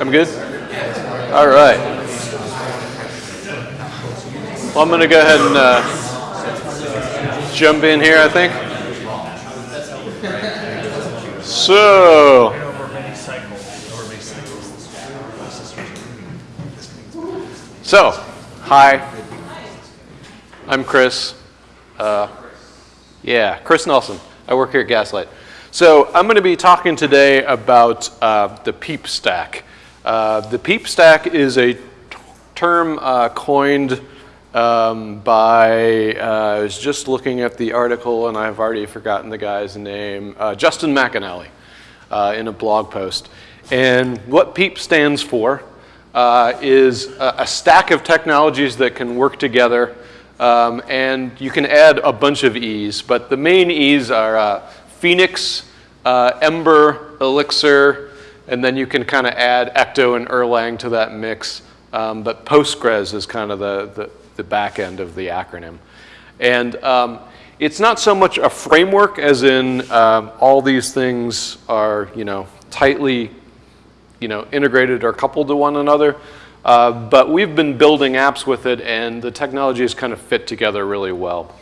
I'm good? All right. Well, I'm going to go ahead and uh, jump in here, I think. So, so, hi. I'm Chris. Uh, yeah, Chris Nelson. I work here at Gaslight. So I'm going to be talking today about uh, the PEEP stack. Uh, the PEEP stack is a term uh, coined um, by, uh, I was just looking at the article and I've already forgotten the guy's name, uh, Justin McAnally uh, in a blog post. And what PEEP stands for is a, a stack of technologies that can work together um, and you can add a bunch of E's, but the main E's are uh, Phoenix, uh, Ember, Elixir, and then you can kind of add Ecto and Erlang to that mix. Um, but Postgres is kind of the, the, the, back end of the acronym. And um, it's not so much a framework as in um, all these things are, you know, tightly, you know, integrated or coupled to one another. Uh, but we've been building apps with it and the technologies kind of fit together really well.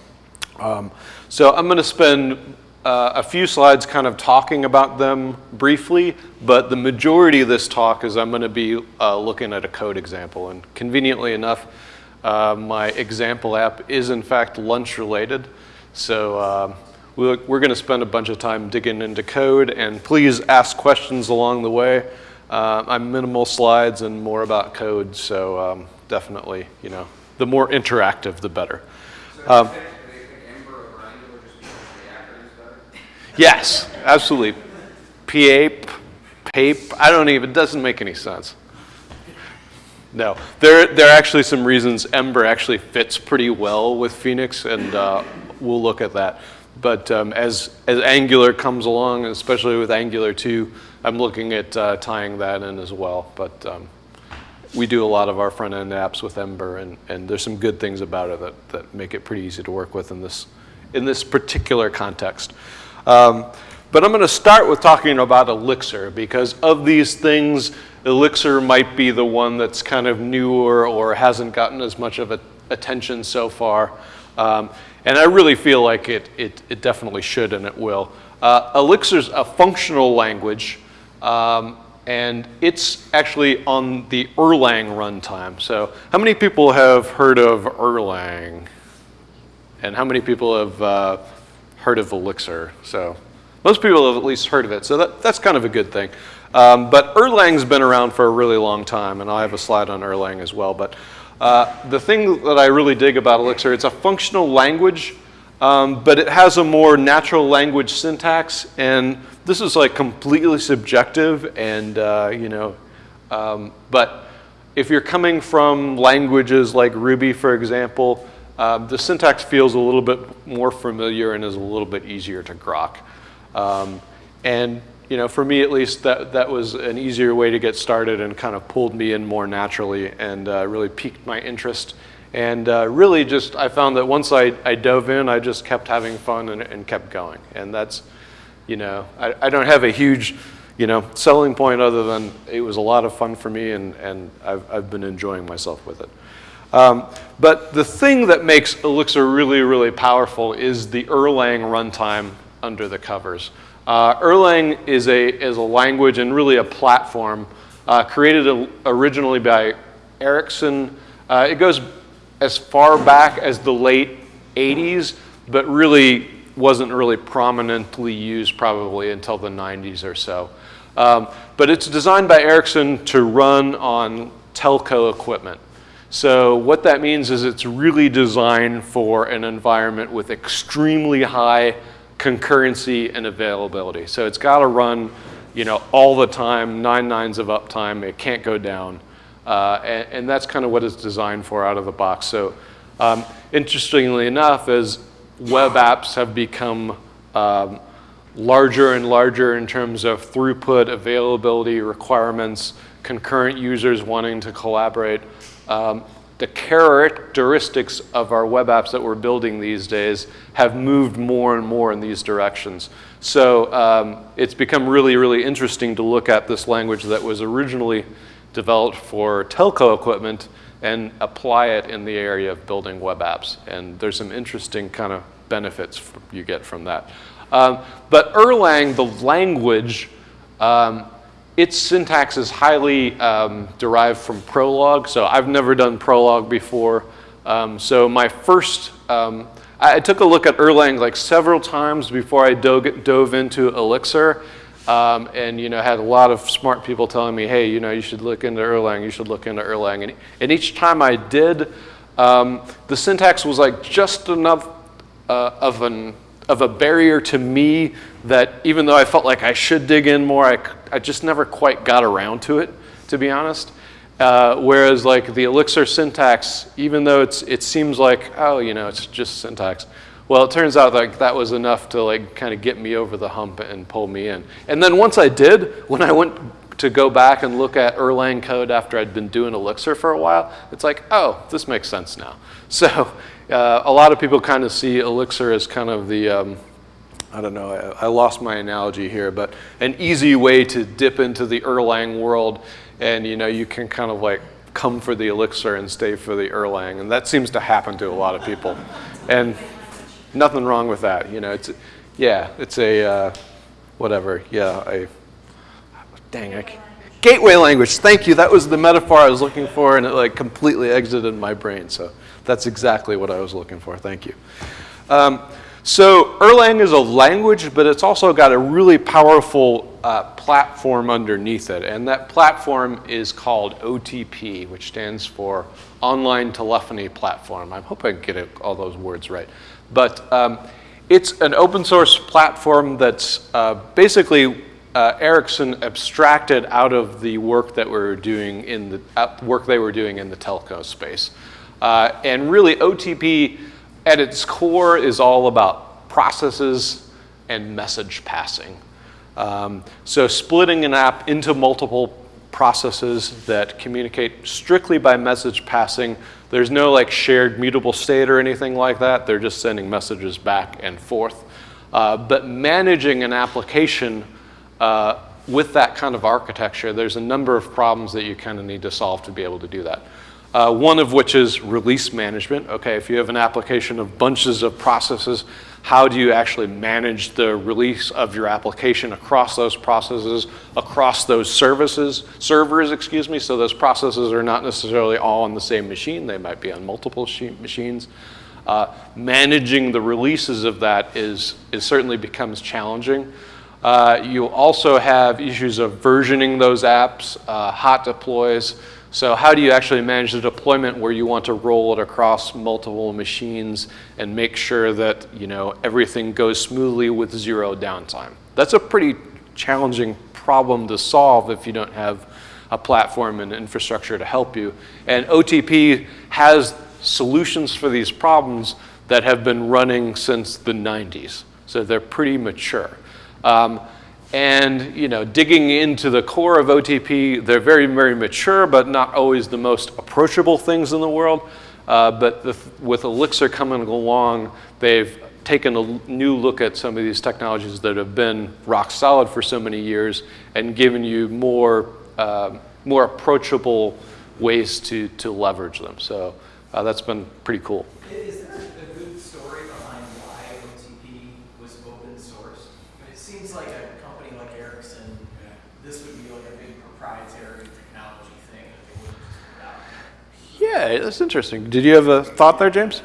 Um, so I'm going to spend uh, a few slides kind of talking about them briefly, but the majority of this talk is I'm going to be uh, looking at a code example. And conveniently enough, uh, my example app is in fact lunch related. So uh, we're going to spend a bunch of time digging into code and please ask questions along the way. Uh, I'm minimal slides and more about code, so um, definitely, you know, the more interactive, the better. Um, yes, absolutely. PAPE, PAPE, I don't even, it doesn't make any sense. No, there, there are actually some reasons Ember actually fits pretty well with Phoenix, and uh, we'll look at that. But um, as, as Angular comes along, especially with Angular 2, I'm looking at uh, tying that in as well. But um, we do a lot of our front-end apps with Ember, and, and there's some good things about it that, that make it pretty easy to work with in this, in this particular context. Um, but I'm going to start with talking about Elixir, because of these things, Elixir might be the one that's kind of newer or hasn't gotten as much of a, attention so far. Um, and I really feel like it, it, it definitely should and it will. Uh, Elixir's a functional language, um, and it's actually on the Erlang runtime. So how many people have heard of Erlang? And how many people have uh, heard of Elixir? So most people have at least heard of it, so that, that's kind of a good thing. Um, but Erlang's been around for a really long time, and I have a slide on Erlang as well. But uh, the thing that I really dig about Elixir, it's a functional language, um, but it has a more natural language syntax, and this is like completely subjective, and uh, you know, um, but if you're coming from languages like Ruby, for example, uh, the syntax feels a little bit more familiar and is a little bit easier to grok. Um, and you know, for me at least, that, that was an easier way to get started and kind of pulled me in more naturally and uh, really piqued my interest. And uh, really just, I found that once I, I dove in, I just kept having fun and, and kept going. And that's, you know, I, I don't have a huge, you know, selling point other than it was a lot of fun for me and, and I've, I've been enjoying myself with it. Um, but the thing that makes Elixir really, really powerful is the Erlang runtime under the covers. Uh, Erlang is a, is a language and really a platform uh, created a, originally by Ericsson. Uh, it goes as far back as the late 80s, but really wasn't really prominently used probably until the 90s or so. Um, but it's designed by Ericsson to run on telco equipment. So what that means is it's really designed for an environment with extremely high concurrency and availability. So it's got to run, you know, all the time, nine nines of uptime. It can't go down. Uh, and, and, that's kind of what it's designed for out of the box. So um, interestingly enough, as web apps have become um, larger and larger in terms of throughput, availability requirements, concurrent users wanting to collaborate, um, the characteristics of our web apps that we're building these days have moved more and more in these directions. So um, it's become really, really interesting to look at this language that was originally developed for telco equipment and apply it in the area of building web apps. And there's some interesting kind of benefits you get from that. Um, but Erlang, the language, um, its syntax is highly um, derived from Prolog. So I've never done Prolog before. Um, so my first, um, I, I, took a look at Erlang like several times before I dove, dove into Elixir. Um, and you know, had a lot of smart people telling me, hey, you know, you should look into Erlang, you should look into Erlang. And, and each time I did, um, the syntax was like just enough uh, of, an, of a barrier to me that even though I felt like I should dig in more, I, I just never quite got around to it, to be honest. Uh, whereas like the Elixir syntax, even though it's, it seems like, oh, you know, it's just syntax, well, it turns out like that was enough to like kind of get me over the hump and pull me in. And then once I did, when I went to go back and look at Erlang code after I'd been doing Elixir for a while, it's like, oh, this makes sense now. So uh, a lot of people kind of see Elixir as kind of the, um, I don't know, I, I, lost my analogy here, but an easy way to dip into the Erlang world and you know, you can kind of like come for the Elixir and stay for the Erlang. And that seems to happen to a lot of people. And nothing wrong with that. You know, it's, yeah, it's a, uh, whatever, yeah, a, dang, I gateway language. Thank you. That was the metaphor I was looking for, and it like completely exited my brain. So that's exactly what I was looking for. Thank you. Um, so Erlang is a language, but it's also got a really powerful uh, platform underneath it. And that platform is called OTP, which stands for Online Telephony Platform. I hope I get it, all those words right. But um, it's an open source platform that's uh, basically uh, Ericsson abstracted out of the work that we are doing in the uh, work they were doing in the telco space. Uh, and really OTP at its core is all about processes and message passing. Um, so splitting an app into multiple processes that communicate strictly by message passing there's no like shared mutable state or anything like that. They're just sending messages back and forth. Uh, but managing an application uh, with that kind of architecture, there's a number of problems that you kind of need to solve to be able to do that. Uh, one of which is release management. Okay, if you have an application of bunches of processes, how do you actually manage the release of your application across those processes, across those services, servers, excuse me, so those processes are not necessarily all on the same machine, they might be on multiple machines. Uh, managing the releases of that is, is certainly becomes challenging. Uh, you also have issues of versioning those apps, uh, hot deploys, so how do you actually manage the deployment where you want to roll it across multiple machines and make sure that you know everything goes smoothly with zero downtime? That's a pretty challenging problem to solve if you don't have a platform and infrastructure to help you. And OTP has solutions for these problems that have been running since the 90s. So they're pretty mature. Um, and you know, digging into the core of OTP, they're very, very mature, but not always the most approachable things in the world. Uh, but the, with Elixir coming along, they've taken a new look at some of these technologies that have been rock solid for so many years and given you more, uh, more approachable ways to, to leverage them. So uh, that's been pretty cool. Yeah, that's interesting. Did you have a thought there, James?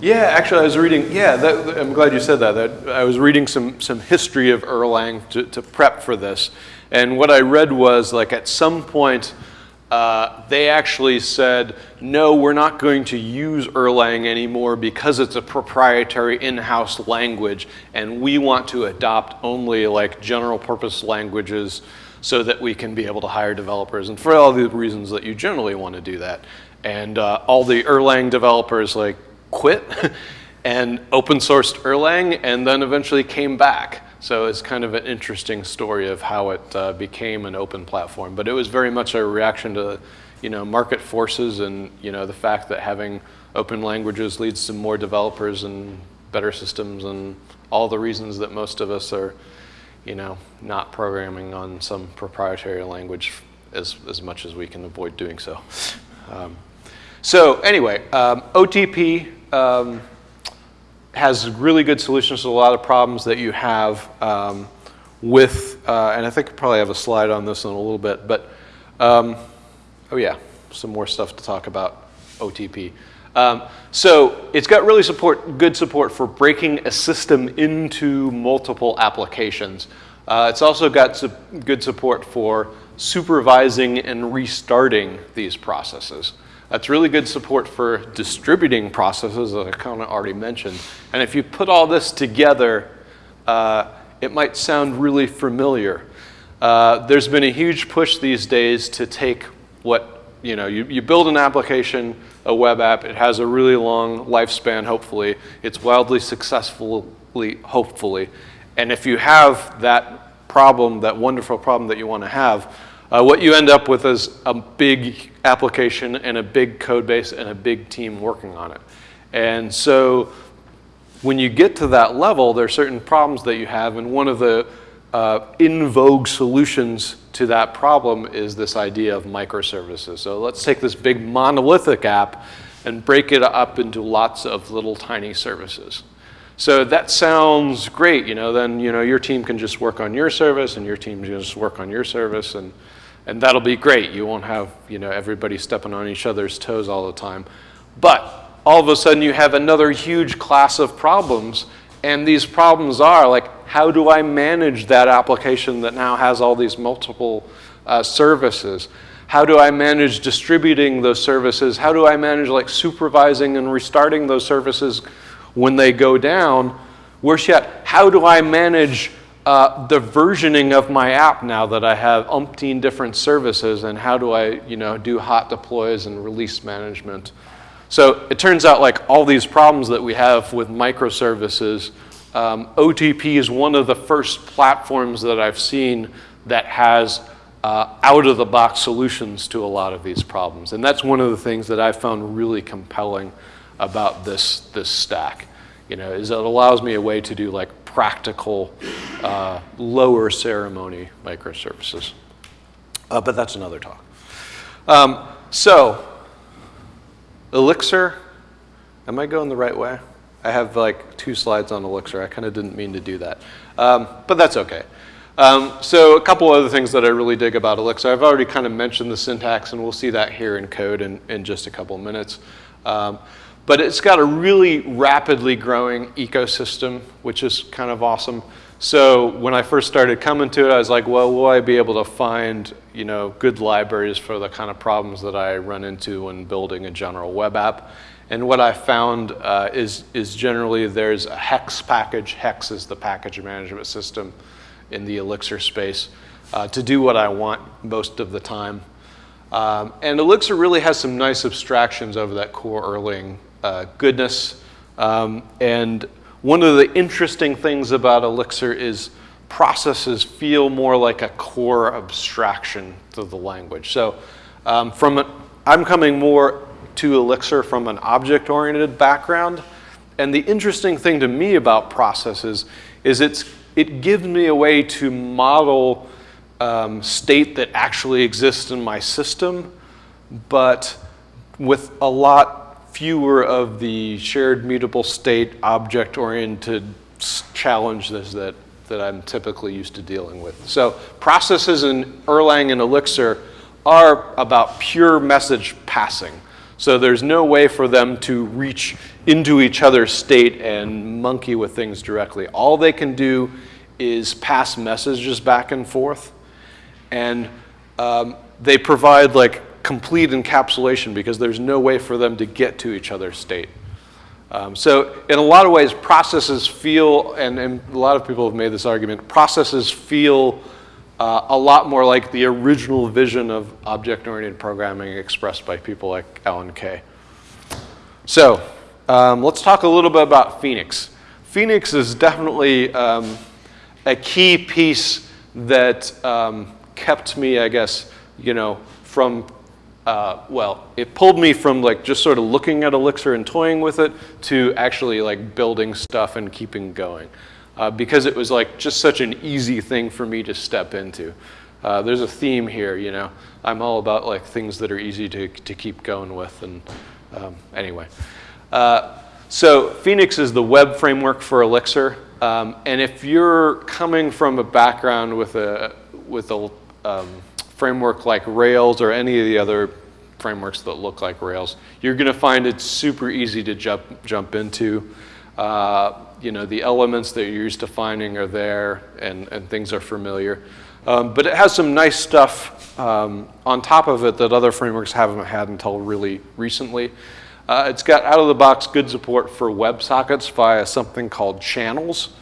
Yeah, actually, I was reading. Yeah, that, I'm glad you said that. that. I was reading some some history of Erlang to, to prep for this, and what I read was like at some point, uh, they actually said, no, we're not going to use Erlang anymore because it's a proprietary in-house language, and we want to adopt only like general purpose languages so that we can be able to hire developers, and for all the reasons that you generally want to do that. And uh, all the Erlang developers like quit and open sourced Erlang and then eventually came back. So it's kind of an interesting story of how it uh, became an open platform. But it was very much a reaction to, you know, market forces and, you know, the fact that having open languages leads to more developers and better systems and all the reasons that most of us are, you know, not programming on some proprietary language as, as much as we can avoid doing so. Um, so anyway, um, OTP, um, has really good solutions to a lot of problems that you have um, with, uh, and I think I probably have a slide on this in a little bit, but, um, oh yeah, some more stuff to talk about OTP. Um, so it's got really support, good support for breaking a system into multiple applications. Uh, it's also got su good support for supervising and restarting these processes. That's really good support for distributing processes, as I kind of already mentioned. And if you put all this together, uh, it might sound really familiar. Uh, there's been a huge push these days to take what, you know, you, you build an application, a web app, it has a really long lifespan, hopefully. It's wildly successfully, hopefully. And if you have that problem, that wonderful problem that you want to have, uh, what you end up with is a big application and a big code base and a big team working on it. And so when you get to that level, there are certain problems that you have, and one of the uh, in vogue solutions to that problem is this idea of microservices. So let's take this big monolithic app and break it up into lots of little tiny services. So that sounds great, you know, then you know your team can just work on your service and your team can just work on your service and and that'll be great. You won't have you know everybody stepping on each other's toes all the time. But all of a sudden you have another huge class of problems, and these problems are like, how do I manage that application that now has all these multiple uh, services? How do I manage distributing those services? How do I manage like supervising and restarting those services when they go down? Worse yet, how do I manage uh, the versioning of my app now that I have umpteen different services and how do I you know, do hot deploys and release management. So it turns out like all these problems that we have with microservices, um, OTP is one of the first platforms that I've seen that has uh, out-of-the-box solutions to a lot of these problems. And that's one of the things that I found really compelling about this, this stack. You know, is it allows me a way to do like practical, uh, lower ceremony microservices. Uh, but that's another talk. Um, so, Elixir, am I going the right way? I have like two slides on Elixir. I kind of didn't mean to do that. Um, but that's okay. Um, so a couple of other things that I really dig about Elixir. I've already kind of mentioned the syntax, and we'll see that here in code in, in just a couple minutes. Um, but it's got a really rapidly growing ecosystem, which is kind of awesome. So when I first started coming to it, I was like, well, will I be able to find you know, good libraries for the kind of problems that I run into when building a general web app? And what I found uh, is, is generally there's a Hex package. Hex is the package management system in the Elixir space uh, to do what I want most of the time. Um, and Elixir really has some nice abstractions over that core Erlang goodness. Um, and one of the interesting things about Elixir is processes feel more like a core abstraction to the language. So um, from I'm coming more to Elixir from an object-oriented background. And the interesting thing to me about processes is it's, it gives me a way to model um, state that actually exists in my system, but with a lot fewer of the shared mutable state object-oriented challenges that, that I'm typically used to dealing with. So processes in Erlang and Elixir are about pure message passing. So there's no way for them to reach into each other's state and monkey with things directly. All they can do is pass messages back and forth. And um, they provide like complete encapsulation because there's no way for them to get to each other's state. Um, so in a lot of ways, processes feel, and, and, a lot of people have made this argument, processes feel uh, a lot more like the original vision of object-oriented programming expressed by people like Alan Kay. So um, let's talk a little bit about Phoenix. Phoenix is definitely um, a key piece that um, kept me, I guess, you know, from uh, well, it pulled me from like just sort of looking at Elixir and toying with it to actually like building stuff and keeping going. Uh, because it was like just such an easy thing for me to step into. Uh, there's a theme here, you know. I'm all about like things that are easy to, to keep going with and um, anyway. Uh, so Phoenix is the web framework for Elixir. Um, and if you're coming from a background with a, with a um, framework like Rails or any of the other frameworks that look like Rails, you're going to find it super easy to jump, jump into. Uh, you know, the elements that you're used to finding are there and, and things are familiar. Um, but it has some nice stuff um, on top of it that other frameworks haven't had until really recently. Uh, it's got out-of-the-box good support for WebSockets via something called channels.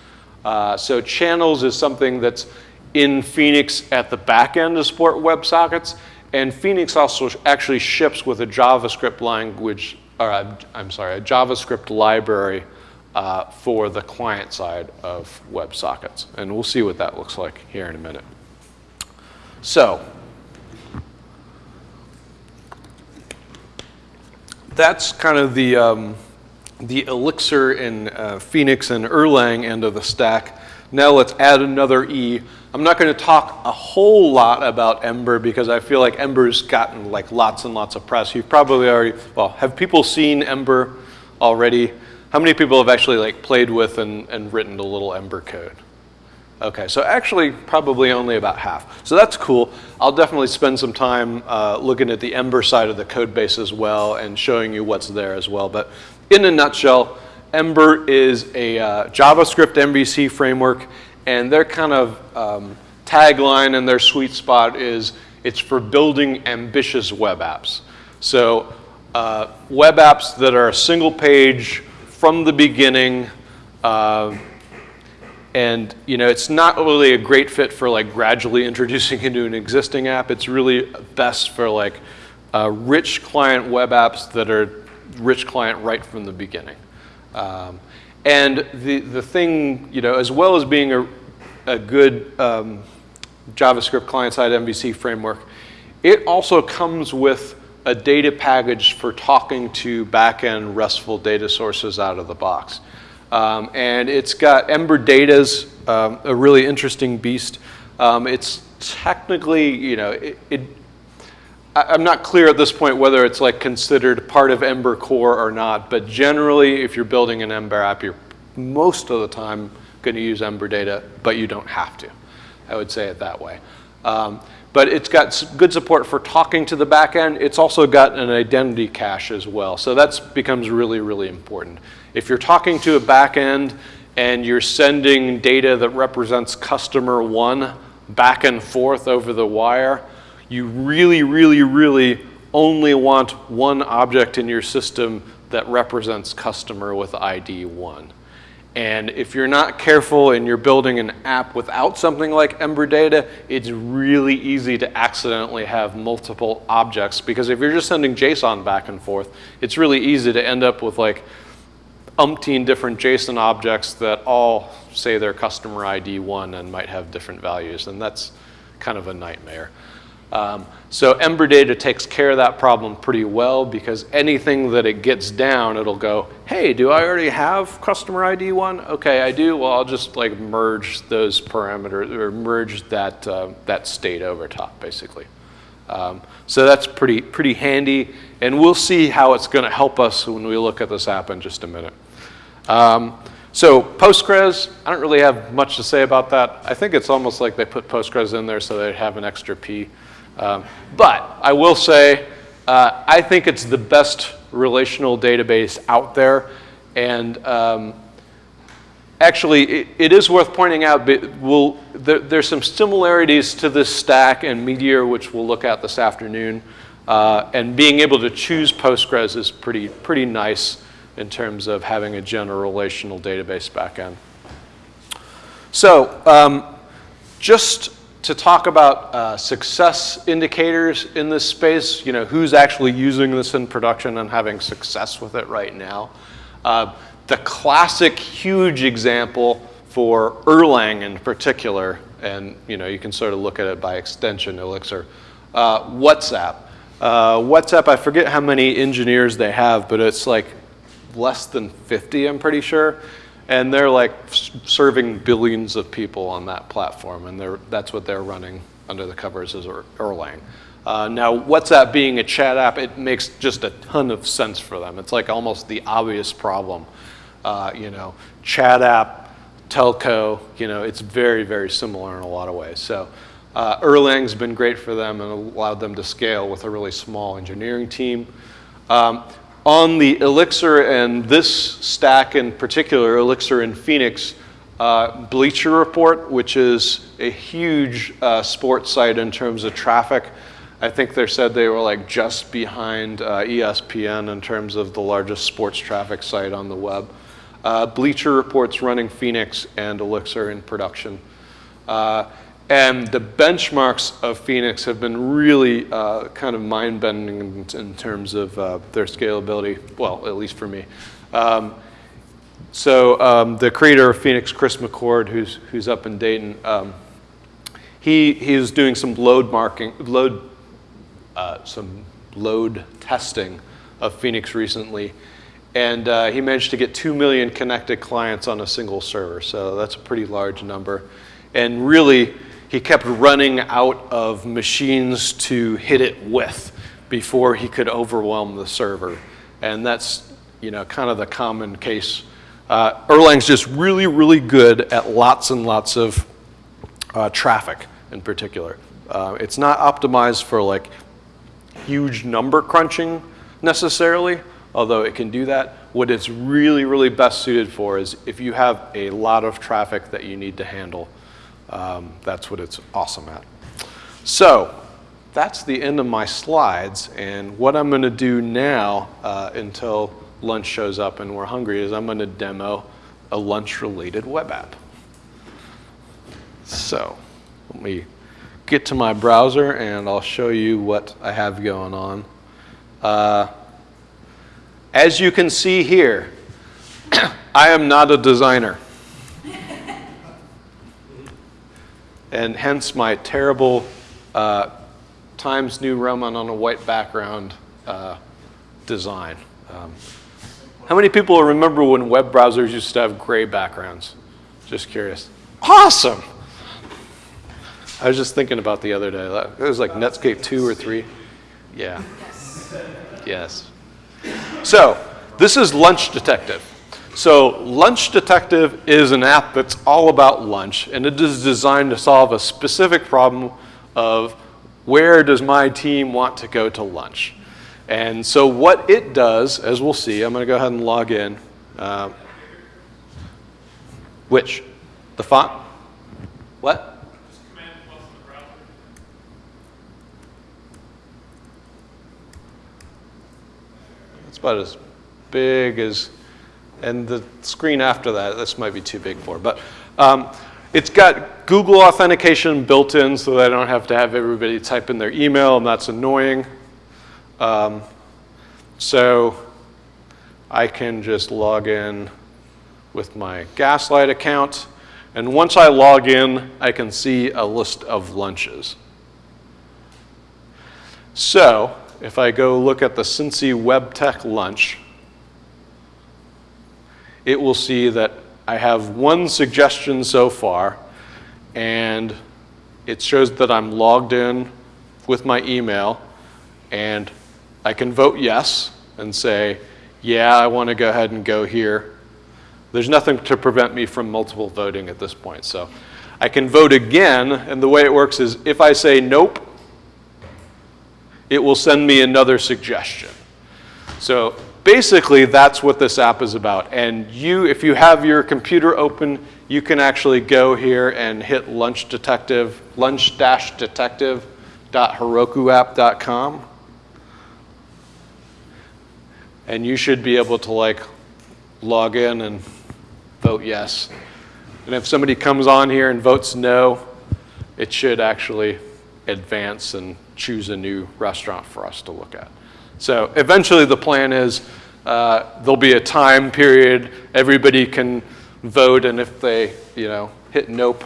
Uh, so channels is something that's in Phoenix at the back end to support WebSockets. And Phoenix also actually ships with a JavaScript language, or a, I'm sorry, a JavaScript library uh, for the client side of WebSockets. And we'll see what that looks like here in a minute. So, that's kind of the, um, the Elixir and uh, Phoenix and Erlang end of the stack. Now let's add another E. I'm not going to talk a whole lot about Ember because I feel like Ember's gotten like lots and lots of press. You've probably already, well, have people seen Ember already? How many people have actually like played with and, and written a little Ember code? Okay, so actually probably only about half. So that's cool. I'll definitely spend some time uh, looking at the Ember side of the code base as well and showing you what's there as well. But in a nutshell, Ember is a uh, JavaScript MVC framework and their kind of um, tagline and their sweet spot is it's for building ambitious web apps. So uh, web apps that are a single page from the beginning, uh, and you know it's not really a great fit for like gradually introducing into an existing app. It's really best for like uh, rich client web apps that are rich client right from the beginning. Um, and the, the thing, you know, as well as being a, a good um, JavaScript client-side MVC framework, it also comes with a data package for talking to back-end RESTful data sources out of the box. Um, and it's got Ember Data's um, a really interesting beast. Um, it's technically, you know, it, it I'm not clear at this point whether it's like considered part of Ember core or not, but generally if you're building an Ember app, you're most of the time going to use Ember data, but you don't have to. I would say it that way. Um, but it's got good support for talking to the backend. It's also got an identity cache as well. So that becomes really, really important. If you're talking to a backend and you're sending data that represents customer one back and forth over the wire, you really, really, really only want one object in your system that represents customer with ID 1. And if you're not careful and you're building an app without something like Ember Data, it's really easy to accidentally have multiple objects because if you're just sending JSON back and forth, it's really easy to end up with like umpteen different JSON objects that all say their customer ID 1 and might have different values, and that's kind of a nightmare. Um, so Ember Data takes care of that problem pretty well because anything that it gets down, it'll go, hey, do I already have customer ID one? Okay, I do. Well, I'll just like merge those parameters or merge that, uh, that state over top, basically. Um, so that's pretty, pretty handy. And we'll see how it's going to help us when we look at this app in just a minute. Um, so Postgres, I don't really have much to say about that. I think it's almost like they put Postgres in there so they have an extra P. Um, but I will say, uh, I think it's the best relational database out there. And um, actually, it, it is worth pointing out, we'll, there, there's some similarities to this stack and Meteor, which we'll look at this afternoon. Uh, and being able to choose Postgres is pretty, pretty nice in terms of having a general relational database backend. So um, just to talk about uh, success indicators in this space, you know, who's actually using this in production and having success with it right now. Uh, the classic huge example for Erlang in particular, and you know, you can sort of look at it by extension, Elixir, uh, WhatsApp. Uh, WhatsApp, I forget how many engineers they have, but it's like less than 50, I'm pretty sure. And they're like serving billions of people on that platform, and that's what they're running under the covers is Erlang. Uh, now, WhatsApp being a chat app, it makes just a ton of sense for them. It's like almost the obvious problem. Uh, you know, chat app, telco, you know, it's very, very similar in a lot of ways. So uh, Erlang's been great for them and allowed them to scale with a really small engineering team. Um, on the Elixir and this stack in particular, Elixir and Phoenix, uh, Bleacher Report, which is a huge uh, sports site in terms of traffic. I think they said they were like just behind uh, ESPN in terms of the largest sports traffic site on the web. Uh, Bleacher Report's running Phoenix and Elixir in production. And the benchmarks of Phoenix have been really uh, kind of mind-bending in, in, terms of uh, their scalability, well, at least for me. Um, so um, the creator of Phoenix, Chris McCord, who's, who's up in Dayton, um, he, he is doing some load marking, load, uh, some load testing of Phoenix recently. And uh, he managed to get 2 million connected clients on a single server. So that's a pretty large number. And really, he kept running out of machines to hit it with before he could overwhelm the server. And that's you know, kind of the common case. Uh, Erlang's just really, really good at lots and lots of uh, traffic in particular. Uh, it's not optimized for like huge number crunching necessarily, although it can do that. What it's really, really best suited for is if you have a lot of traffic that you need to handle. Um, that's what it's awesome at. So that's the end of my slides. And what I'm going to do now uh, until lunch shows up and we're hungry is I'm going to demo a lunch-related web app. So let me get to my browser and I'll show you what I have going on. Uh, as you can see here, I am not a designer. And hence my terrible uh, Times New Roman on a white background uh, design. Um, how many people remember when web browsers used to have gray backgrounds? Just curious. Awesome! I was just thinking about the other day. It was like Netscape 2 or 3. Yeah. Yes. So, this is Lunch Detective. So Lunch Detective is an app that's all about lunch, and it is designed to solve a specific problem of where does my team want to go to lunch? And so what it does, as we'll see, I'm going to go ahead and log in. Uh, which? The font? What? It's about as big as and the screen after that, this might be too big for. But um, it's got Google authentication built in so that I don't have to have everybody type in their email, and that's annoying. Um, so I can just log in with my Gaslight account. And once I log in, I can see a list of lunches. So if I go look at the Cincy WebTech lunch, it will see that I have one suggestion so far, and it shows that I'm logged in with my email, and I can vote yes and say, yeah, I want to go ahead and go here. There's nothing to prevent me from multiple voting at this point. So I can vote again, and the way it works is if I say nope, it will send me another suggestion. So basically, that's what this app is about. And you, if you have your computer open, you can actually go here and hit lunch detective, lunch-detective.herokuapp.com. and you should be able to like log in and vote yes. And if somebody comes on here and votes no, it should actually advance and choose a new restaurant for us to look at. So eventually the plan is uh, there'll be a time period, everybody can vote, and if they, you know, hit nope,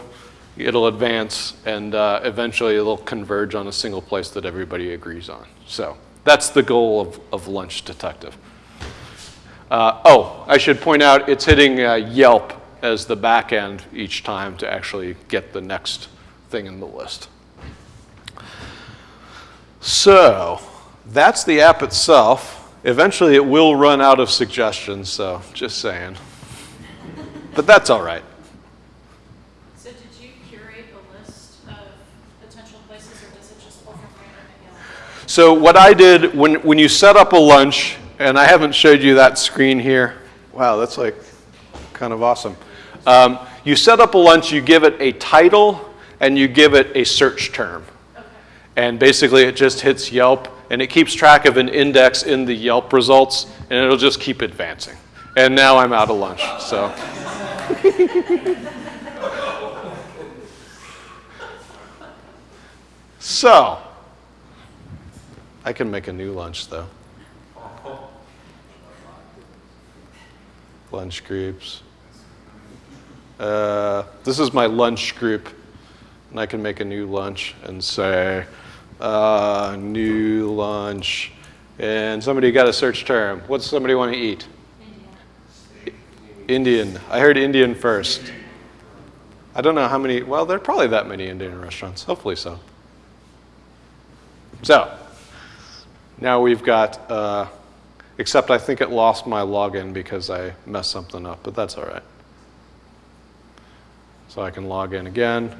it'll advance, and uh, eventually it'll converge on a single place that everybody agrees on. So that's the goal of, of Lunch Detective. Uh, oh, I should point out it's hitting uh, Yelp as the back end each time to actually get the next thing in the list. So that's the app itself. Eventually it will run out of suggestions, so just saying. but that's all right. So did you curate a list of potential places, or does it just pull from random? So what I did when, when you set up a lunch, and I haven't showed you that screen here. Wow, that's like kind of awesome. Um, you set up a lunch, you give it a title, and you give it a search term. Okay. And basically it just hits Yelp, and it keeps track of an index in the Yelp results, and it'll just keep advancing. And now I'm out of lunch, so. so, I can make a new lunch though. Lunch groups. Uh, this is my lunch group, and I can make a new lunch and say, uh, new lunch, and somebody got a search term. What's somebody want to eat? Indian. I heard Indian first. I don't know how many, well, there are probably that many Indian restaurants. Hopefully so. So, now we've got, uh, except I think it lost my login because I messed something up, but that's all right. So I can log in again,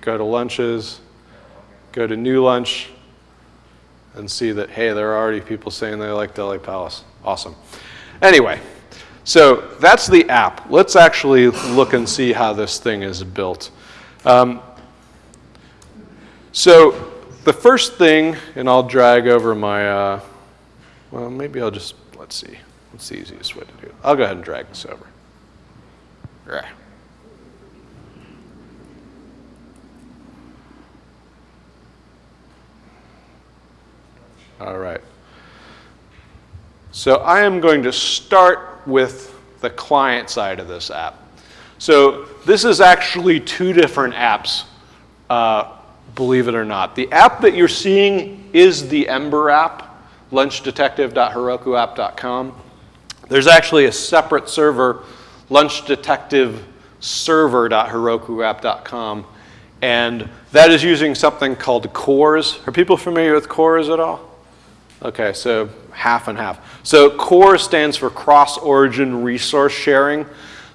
go to lunches, go to new lunch, and see that, hey, there are already people saying they like Delhi Palace. Awesome. Anyway, so that's the app. Let's actually look and see how this thing is built. Um, so the first thing, and I'll drag over my, uh, well, maybe I'll just, let's see. What's the easiest way to do it? I'll go ahead and drag this over. Right. All right. So I am going to start with the client side of this app. So this is actually two different apps, uh, believe it or not. The app that you're seeing is the Ember app, lunchdetective.herokuapp.com. There's actually a separate server, lunchdetectiveserver.herokuapp.com, and that is using something called CORS. Are people familiar with CORS at all? Okay, so half and half. So CORE stands for Cross-Origin Resource Sharing.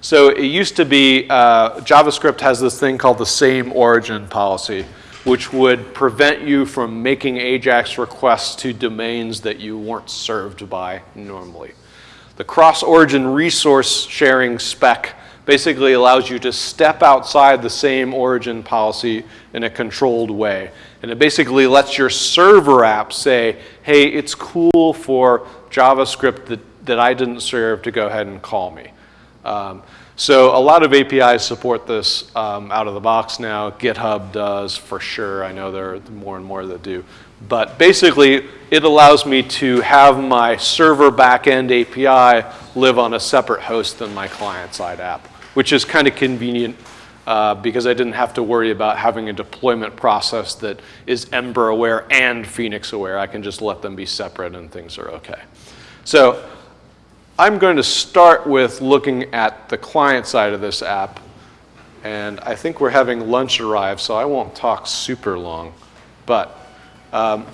So it used to be, uh, JavaScript has this thing called the same origin policy, which would prevent you from making AJAX requests to domains that you weren't served by normally. The cross-origin resource sharing spec basically allows you to step outside the same origin policy in a controlled way. And it basically lets your server app say, hey, it's cool for JavaScript that, that I didn't serve to go ahead and call me. Um, so a lot of APIs support this um, out of the box now. GitHub does for sure. I know there are more and more that do. But basically, it allows me to have my server backend API live on a separate host than my client-side app which is kind of convenient uh, because I didn't have to worry about having a deployment process that is Ember aware and Phoenix aware. I can just let them be separate and things are okay. So I'm going to start with looking at the client side of this app. And I think we're having lunch arrive, so I won't talk super long. But um,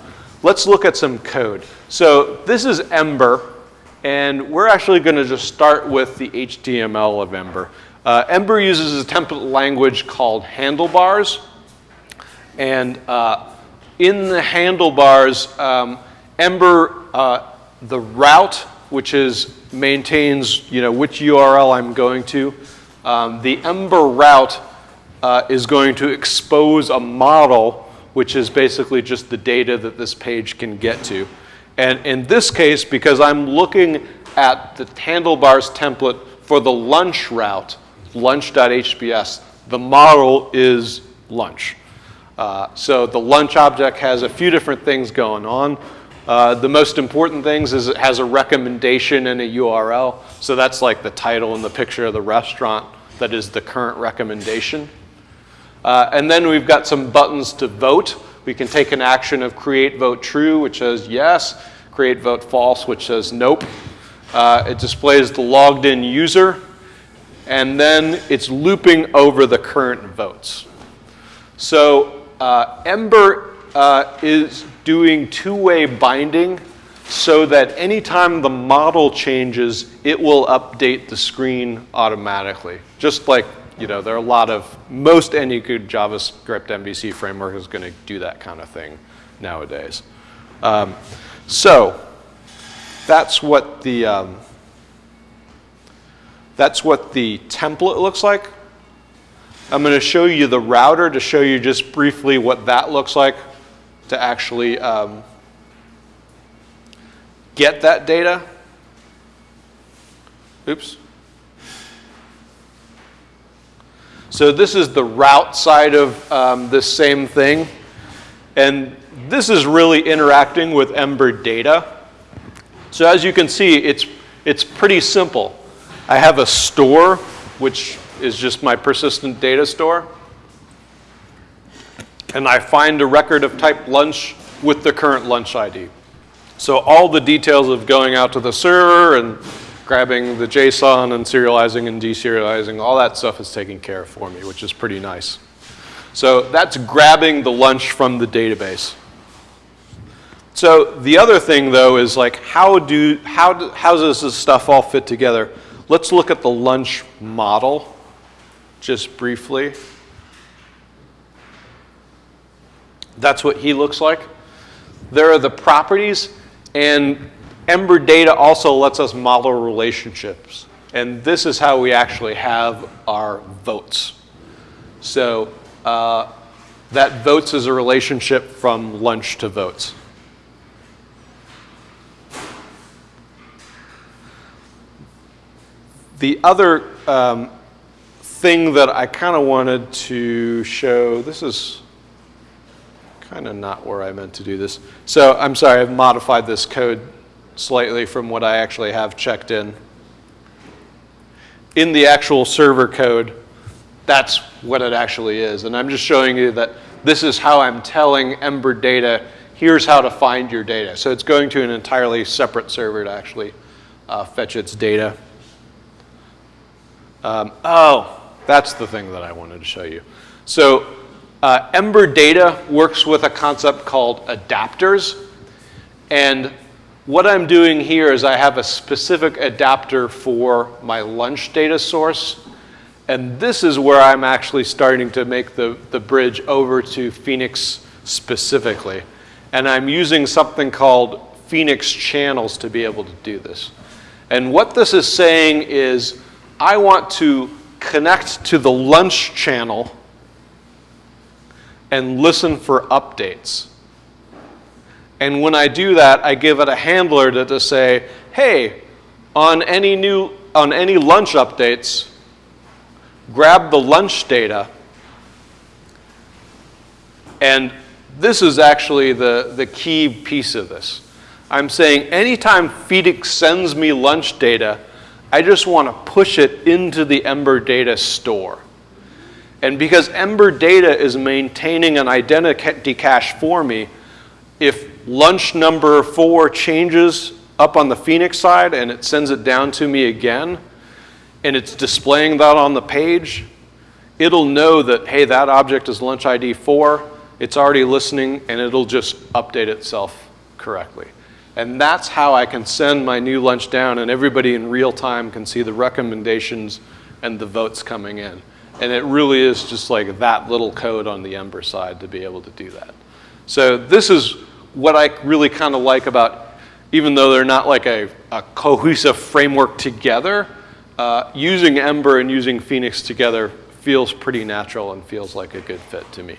let's look at some code. So this is Ember. And we're actually going to just start with the HTML of Ember. Uh, Ember uses a template language called handlebars. And uh, in the handlebars, um, Ember, uh, the route, which is maintains you know, which URL I'm going to, um, the Ember route uh, is going to expose a model, which is basically just the data that this page can get to. And in this case, because I'm looking at the handlebars template for the lunch route, lunch.hbs, the model is lunch. Uh, so the lunch object has a few different things going on. Uh, the most important things is it has a recommendation and a URL. So that's like the title and the picture of the restaurant that is the current recommendation. Uh, and then we've got some buttons to vote. We can take an action of create vote true, which says yes, create vote false, which says nope. Uh, it displays the logged in user, and then it's looping over the current votes. So uh, Ember uh, is doing two-way binding so that anytime the model changes, it will update the screen automatically. Just like, you know, there are a lot of, most any good JavaScript MVC framework is going to do that kind of thing nowadays. Um, so that's what the, um, that's what the template looks like. I'm going to show you the router to show you just briefly what that looks like to actually um, get that data. Oops. So this is the route side of um, this same thing. And this is really interacting with Ember data. So as you can see, it's, it's pretty simple. I have a store, which is just my persistent data store. And I find a record of type lunch with the current lunch ID. So all the details of going out to the server and grabbing the JSON and serializing and deserializing, all that stuff is taken care of for me, which is pretty nice. So that's grabbing the lunch from the database. So the other thing though is like how do how, how does this stuff all fit together? Let's look at the lunch model just briefly. That's what he looks like. There are the properties and Ember data also lets us model relationships. And this is how we actually have our votes. So uh, that votes is a relationship from lunch to votes. The other um, thing that I kind of wanted to show, this is kind of not where I meant to do this. So I'm sorry, I've modified this code slightly from what I actually have checked in. In the actual server code, that's what it actually is. And I'm just showing you that this is how I'm telling Ember data, here's how to find your data. So it's going to an entirely separate server to actually uh, fetch its data. Um, oh, that's the thing that I wanted to show you. So uh, Ember data works with a concept called adapters. And what I'm doing here is I have a specific adapter for my lunch data source. And this is where I'm actually starting to make the, the bridge over to Phoenix specifically. And I'm using something called Phoenix channels to be able to do this. And what this is saying is I want to connect to the lunch channel and listen for updates. And when I do that, I give it a handler to, to say, hey, on any new, on any lunch updates, grab the lunch data. And this is actually the, the key piece of this. I'm saying anytime Phoenix sends me lunch data, I just want to push it into the Ember data store. And because Ember data is maintaining an identity cache for me, if lunch number four changes up on the Phoenix side and it sends it down to me again, and it's displaying that on the page, it'll know that, hey, that object is lunch ID 4, it's already listening, and it'll just update itself correctly. And that's how I can send my new lunch down and everybody in real time can see the recommendations and the votes coming in. And it really is just like that little code on the Ember side to be able to do that. So this is what I really kind of like about, even though they're not like a, a cohesive framework together, uh, using Ember and using Phoenix together feels pretty natural and feels like a good fit to me.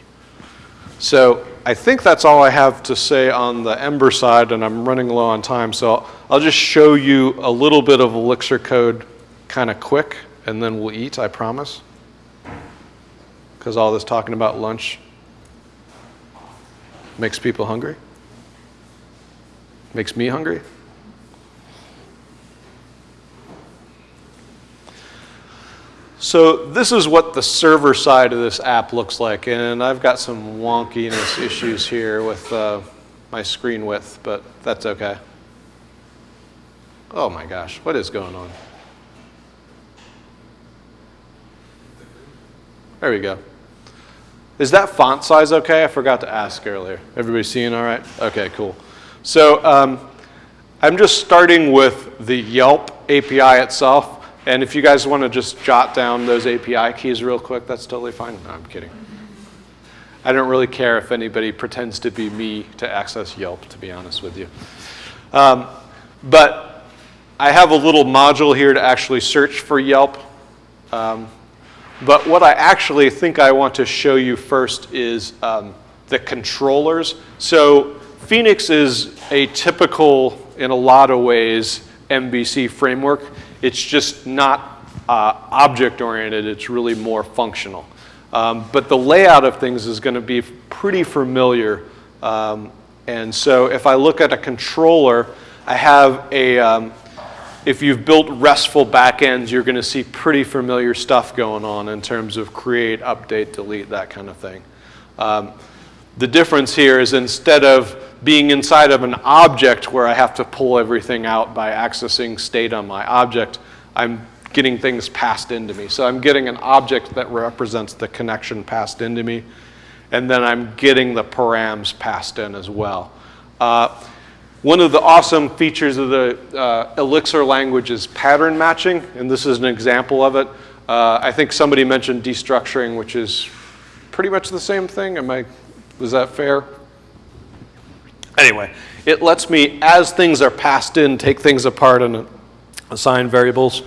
So I think that's all I have to say on the Ember side, and I'm running low on time, so I'll just show you a little bit of Elixir code kind of quick, and then we'll eat, I promise. Because all this talking about lunch makes people hungry. Makes me hungry. So this is what the server side of this app looks like, and I've got some wonkiness issues here with uh, my screen width, but that's okay. Oh my gosh, what is going on? There we go. Is that font size okay? I forgot to ask earlier. Everybody seeing all right? Okay, cool. So um, I'm just starting with the Yelp API itself. And if you guys want to just jot down those API keys real quick, that's totally fine. No, I'm kidding. I don't really care if anybody pretends to be me to access Yelp, to be honest with you. Um, but I have a little module here to actually search for Yelp. Um, but what I actually think I want to show you first is um, the controllers. So Phoenix is a typical, in a lot of ways, MVC framework. It's just not uh, object-oriented. It's really more functional. Um, but the layout of things is going to be pretty familiar. Um, and so if I look at a controller, I have a, um, if you've built RESTful backends, you're going to see pretty familiar stuff going on in terms of create, update, delete, that kind of thing. Um, the difference here is instead of being inside of an object where I have to pull everything out by accessing state on my object, I'm getting things passed into me. So I'm getting an object that represents the connection passed into me, and then I'm getting the params passed in as well. Uh, one of the awesome features of the uh, Elixir language is pattern matching, and this is an example of it. Uh, I think somebody mentioned destructuring, which is pretty much the same thing. Am I, was that fair? Anyway, it lets me, as things are passed in, take things apart and assign variables.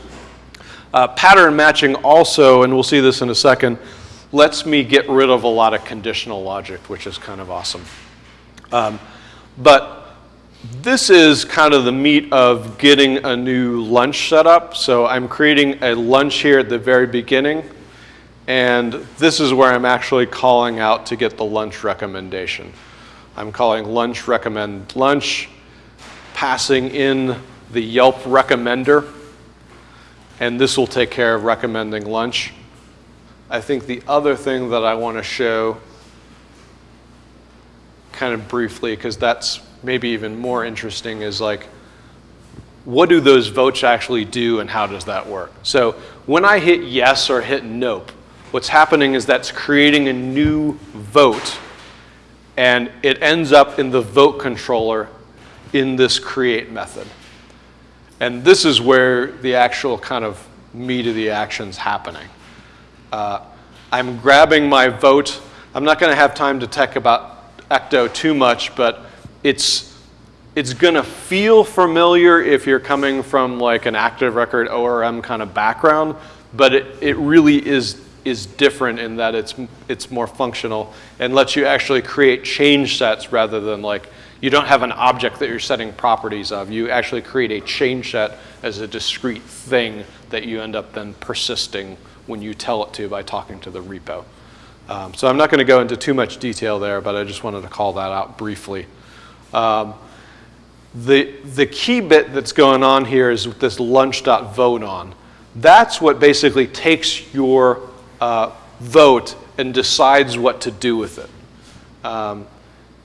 Uh, pattern matching also, and we'll see this in a second, lets me get rid of a lot of conditional logic, which is kind of awesome. Um, but this is kind of the meat of getting a new lunch set up. So I'm creating a lunch here at the very beginning. And this is where I'm actually calling out to get the lunch recommendation. I'm calling lunch recommend lunch, passing in the Yelp recommender, and this will take care of recommending lunch. I think the other thing that I want to show kind of briefly, because that's maybe even more interesting, is like, what do those votes actually do and how does that work? So when I hit yes or hit nope, what's happening is that's creating a new vote and it ends up in the vote controller in this create method. And this is where the actual kind of meat of the action's happening. Uh, I'm grabbing my vote. I'm not going to have time to talk about Ecto too much, but it's, it's going to feel familiar if you're coming from like an active record ORM kind of background, but it, it really is is different in that it's, it's more functional and lets you actually create change sets rather than like, you don't have an object that you're setting properties of. You actually create a change set as a discrete thing that you end up then persisting when you tell it to by talking to the repo. Um, so I'm not going to go into too much detail there, but I just wanted to call that out briefly. Um, the, the key bit that's going on here is with this lunch.vote on. That's what basically takes your uh, vote and decides what to do with it. Um,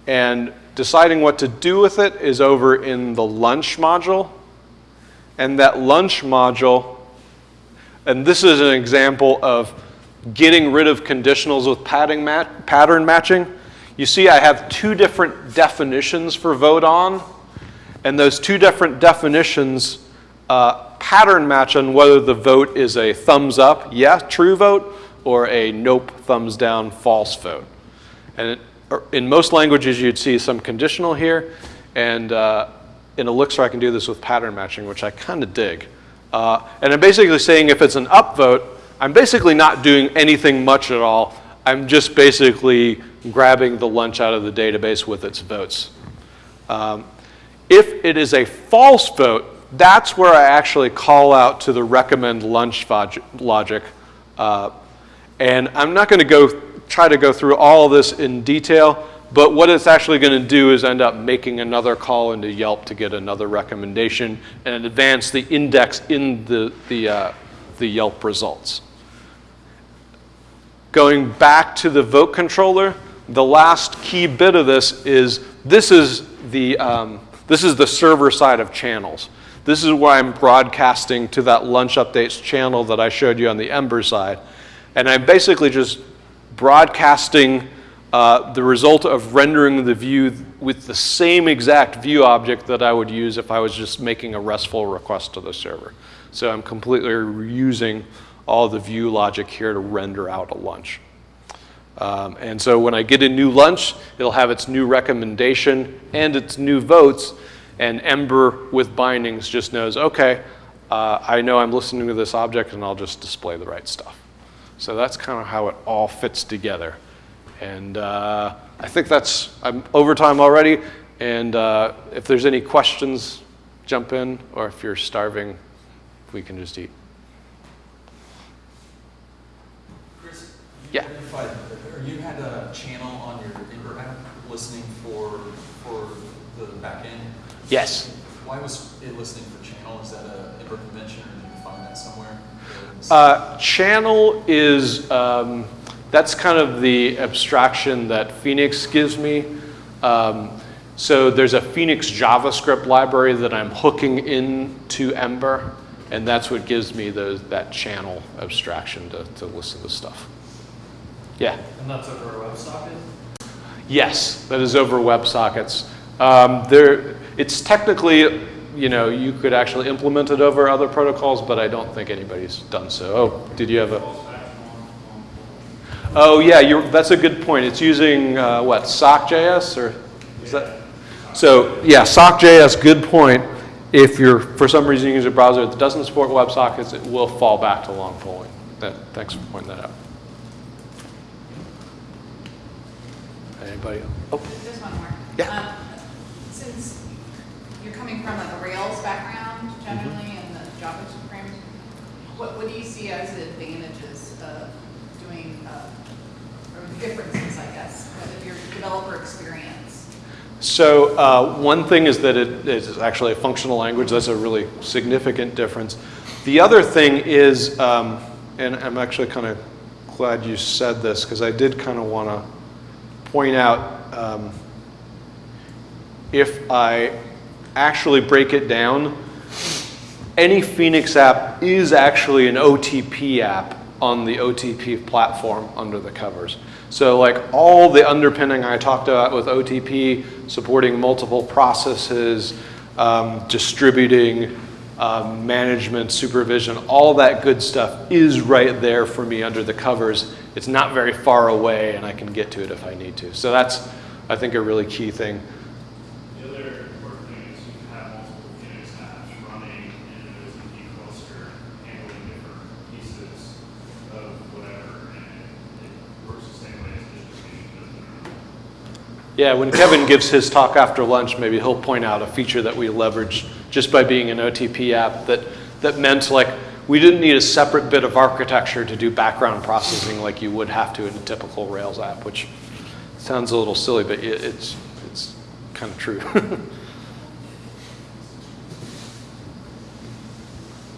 and deciding what to do with it is over in the lunch module. And that lunch module, and this is an example of getting rid of conditionals with mat pattern matching. You see I have two different definitions for vote on, and those two different definitions uh, pattern match on whether the vote is a thumbs up, yeah, true vote, or a nope, thumbs down, false vote. And it, er, in most languages, you'd see some conditional here. And uh, in Elixir, I can do this with pattern matching, which I kind of dig. Uh, and I'm basically saying if it's an upvote, I'm basically not doing anything much at all. I'm just basically grabbing the lunch out of the database with its votes. Um, if it is a false vote, that's where I actually call out to the recommend lunch logic. Uh, and I'm not going to go try to go through all this in detail, but what it's actually going to do is end up making another call into Yelp to get another recommendation and advance the index in the, the, uh, the Yelp results. Going back to the vote controller, the last key bit of this is this is the, um, this is the server side of channels. This is where I'm broadcasting to that lunch updates channel that I showed you on the Ember side. And I'm basically just broadcasting uh, the result of rendering the view with the same exact view object that I would use if I was just making a RESTful request to the server. So I'm completely reusing all the view logic here to render out a lunch. Um, and so when I get a new lunch, it'll have its new recommendation and its new votes, and Ember with bindings just knows, okay, uh, I know I'm listening to this object and I'll just display the right stuff. So that's kind of how it all fits together. And uh, I think that's, I'm over time already, and uh, if there's any questions, jump in, or if you're starving, we can just eat. Chris, you Yeah. or you had a channel on your Ember app listening for, for the backend. Yes. Why was it listening for channel? Is that a Ember convention, or did you find that somewhere? Uh, channel is, um, that's kind of the abstraction that Phoenix gives me. Um, so there's a Phoenix JavaScript library that I'm hooking into Ember, and that's what gives me those, that channel abstraction to, to listen to stuff. Yeah. And that's over WebSockets? Yes, that is over WebSockets. Um, there, it's technically, you know, you could actually implement it over other protocols, but I don't think anybody's done so. Oh, did you have a? Oh yeah, you're, that's a good point. It's using uh, what SockJS or is that? So yeah, SockJS. Good point. If you're for some reason using a browser that doesn't support WebSockets, it will fall back to long polling. That, thanks for pointing that out. Anybody? Oh. Just one more. Yeah. Coming from like a Rails background generally and the Java framework, what, what do you see as the advantages of doing, uh, or the differences, I guess, of your developer experience? So uh, one thing is that it is actually a functional language. That's a really significant difference. The other thing is, um, and I'm actually kind of glad you said this because I did kind of want to point out um, if I actually break it down, any Phoenix app is actually an OTP app on the OTP platform under the covers. So like all the underpinning I talked about with OTP, supporting multiple processes, um, distributing, um, management, supervision, all that good stuff is right there for me under the covers. It's not very far away and I can get to it if I need to. So that's, I think, a really key thing. The other important thing is you can have multiple Phoenix apps running in an OTP cluster, handling different pieces of whatever, and it works the same way as distribution does. Yeah, when Kevin gives his talk after lunch, maybe he'll point out a feature that we leveraged just by being an OTP app that, that meant like we didn't need a separate bit of architecture to do background processing like you would have to in a typical Rails app, which sounds a little silly, but it, it's, it's kind of true.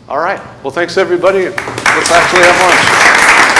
All right, well, thanks everybody. Let's actually have lunch.